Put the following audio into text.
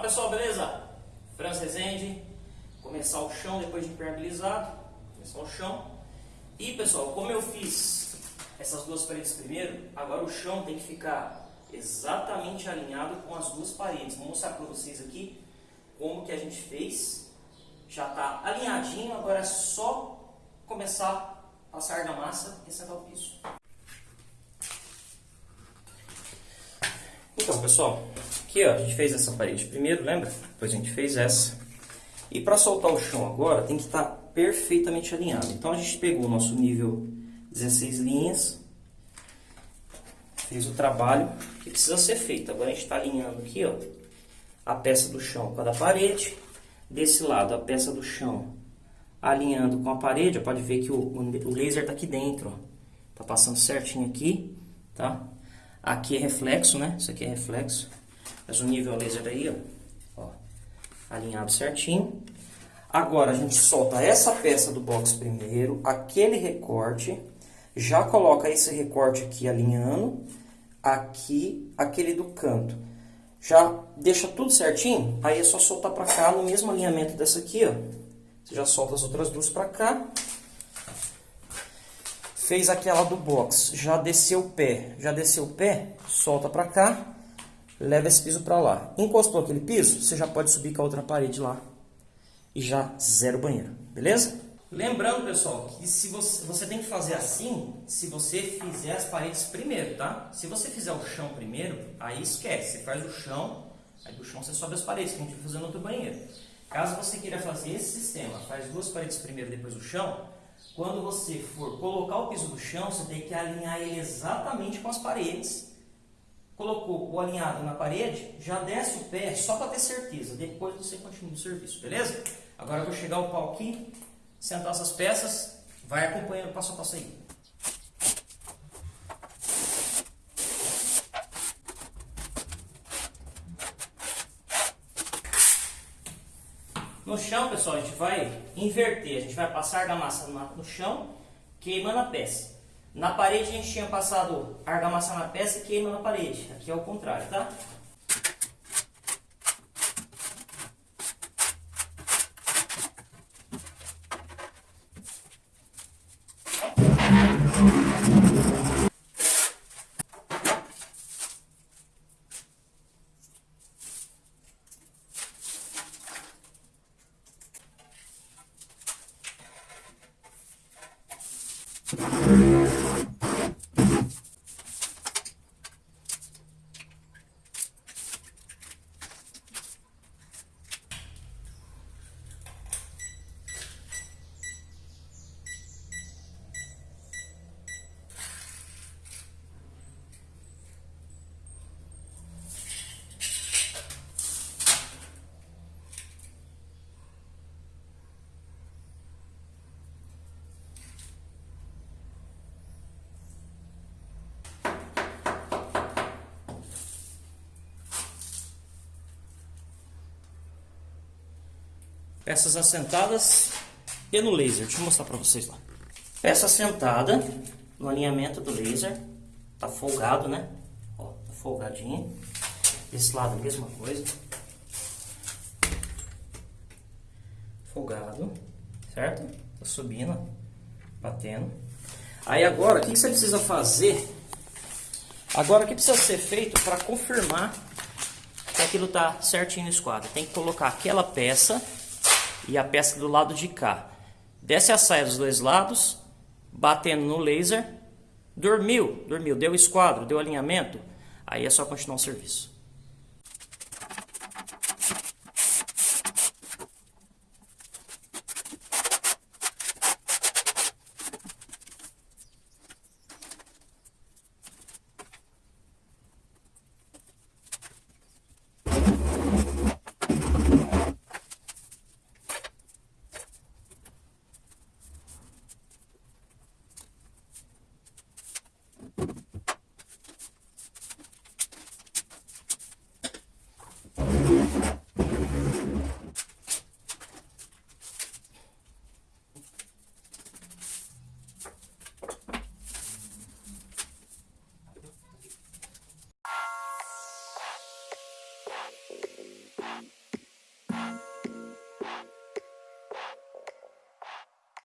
pessoal, beleza? Franz Rezende, começar o chão depois de impermeabilizado, começar o chão. E pessoal, como eu fiz essas duas paredes primeiro, agora o chão tem que ficar exatamente alinhado com as duas paredes. Vou mostrar para vocês aqui como que a gente fez. Já está alinhadinho, agora é só começar a passar argamassa e sentar o piso. Então pessoal, aqui ó, a gente fez essa parede primeiro, lembra? Depois a gente fez essa. E para soltar o chão agora tem que estar tá perfeitamente alinhado. Então a gente pegou o nosso nível 16 linhas, fez o trabalho que precisa ser feito. Agora a gente está alinhando aqui ó, a peça do chão com a da parede. Desse lado a peça do chão alinhando com a parede, pode ver que o, o laser está aqui dentro. Ó. Tá passando certinho aqui, tá? Aqui é reflexo, né? Isso aqui é reflexo. Mas o nível laser aí, ó, ó, alinhado certinho. Agora a gente solta essa peça do box primeiro, aquele recorte, já coloca esse recorte aqui alinhando, aqui, aquele do canto. Já deixa tudo certinho, aí é só soltar para cá no mesmo alinhamento dessa aqui, ó. Você já solta as outras duas para cá fez aquela do box, já desceu o pé, já desceu o pé, solta para cá, leva esse piso para lá. Encostou aquele piso, você já pode subir com a outra parede lá e já zero banheiro, beleza? Lembrando, pessoal, que se você, você tem que fazer assim, se você fizer as paredes primeiro, tá? Se você fizer o chão primeiro, aí esquece, você faz o chão, aí do chão você sobe as paredes, que a gente vai fazer no outro banheiro. Caso você queira fazer esse sistema, faz duas paredes primeiro, depois o chão, quando você for colocar o piso do chão, você tem que alinhar ele exatamente com as paredes. Colocou o alinhado na parede, já desce o pé só para ter certeza. Depois você continua o serviço, beleza? Agora eu vou chegar o pau aqui, sentar essas peças, vai acompanhando passo a passo aí. No chão, pessoal, a gente vai inverter. A gente vai passar argamassa no chão, queimando a peça. Na parede a gente tinha passado argamassa na peça e queima na parede. Aqui é o contrário, tá? Peças assentadas e no laser. Deixa eu mostrar para vocês lá. Peça assentada no alinhamento do laser. Tá folgado, né? Ó, tá folgadinho. Desse lado a mesma coisa. Folgado, certo? Tá subindo, batendo. Aí agora, o que você precisa fazer? Agora, o que precisa ser feito para confirmar que aquilo tá certinho no esquadro? Tem que colocar aquela peça e a peça do lado de cá. Desce a saia dos dois lados, batendo no laser, dormiu, dormiu, deu esquadro, deu alinhamento, aí é só continuar o serviço.